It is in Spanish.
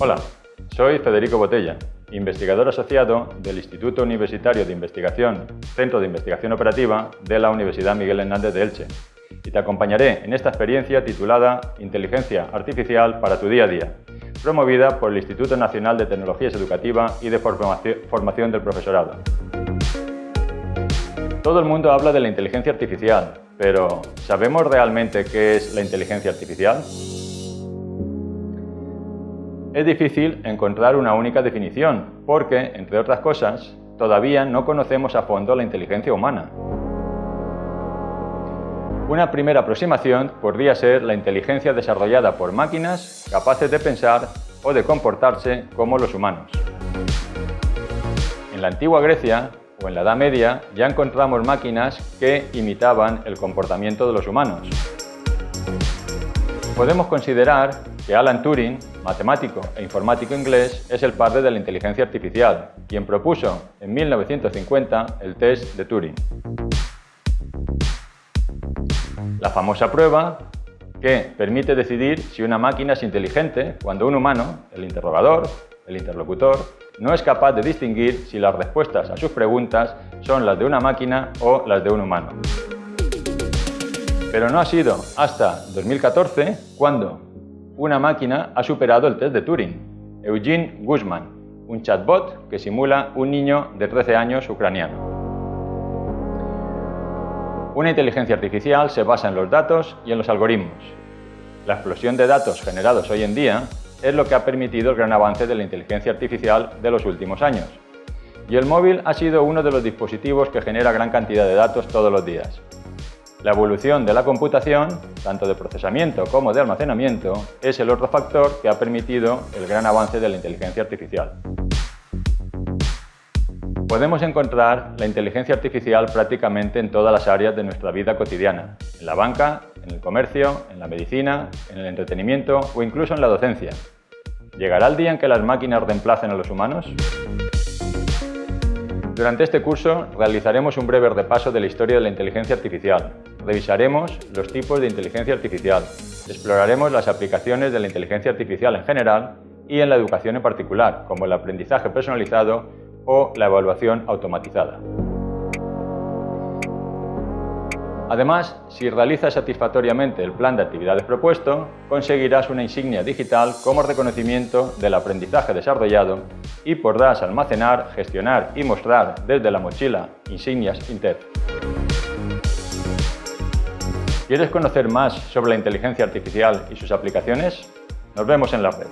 Hola, soy Federico Botella, investigador asociado del Instituto Universitario de Investigación, Centro de Investigación Operativa de la Universidad Miguel Hernández de Elche y te acompañaré en esta experiencia titulada Inteligencia Artificial para tu día a día, promovida por el Instituto Nacional de Tecnologías Educativas y de Formación del Profesorado. Todo el mundo habla de la inteligencia artificial, pero ¿sabemos realmente qué es la inteligencia artificial? Es difícil encontrar una única definición, porque, entre otras cosas, todavía no conocemos a fondo la inteligencia humana. Una primera aproximación podría ser la inteligencia desarrollada por máquinas capaces de pensar o de comportarse como los humanos. En la antigua Grecia o en la Edad Media ya encontramos máquinas que imitaban el comportamiento de los humanos. Podemos considerar que Alan Turing, matemático e informático inglés, es el padre de la inteligencia artificial, quien propuso en 1950 el test de Turing. La famosa prueba que permite decidir si una máquina es inteligente cuando un humano, el interrogador, el interlocutor, no es capaz de distinguir si las respuestas a sus preguntas son las de una máquina o las de un humano. Pero no ha sido hasta 2014 cuando una máquina ha superado el test de Turing, Eugene Guzman, un chatbot que simula un niño de 13 años ucraniano. Una inteligencia artificial se basa en los datos y en los algoritmos. La explosión de datos generados hoy en día es lo que ha permitido el gran avance de la inteligencia artificial de los últimos años. Y el móvil ha sido uno de los dispositivos que genera gran cantidad de datos todos los días. La evolución de la computación, tanto de procesamiento como de almacenamiento, es el otro factor que ha permitido el gran avance de la inteligencia artificial. Podemos encontrar la inteligencia artificial prácticamente en todas las áreas de nuestra vida cotidiana, en la banca, en el comercio, en la medicina, en el entretenimiento o incluso en la docencia. ¿Llegará el día en que las máquinas reemplacen a los humanos? Durante este curso realizaremos un breve repaso de la historia de la inteligencia artificial. Revisaremos los tipos de inteligencia artificial. Exploraremos las aplicaciones de la inteligencia artificial en general y en la educación en particular, como el aprendizaje personalizado o la evaluación automatizada. Además, si realizas satisfactoriamente el plan de actividades propuesto, conseguirás una insignia digital como reconocimiento del aprendizaje desarrollado y podrás almacenar, gestionar y mostrar desde la mochila insignias Inter. ¿Quieres conocer más sobre la inteligencia artificial y sus aplicaciones? Nos vemos en la red.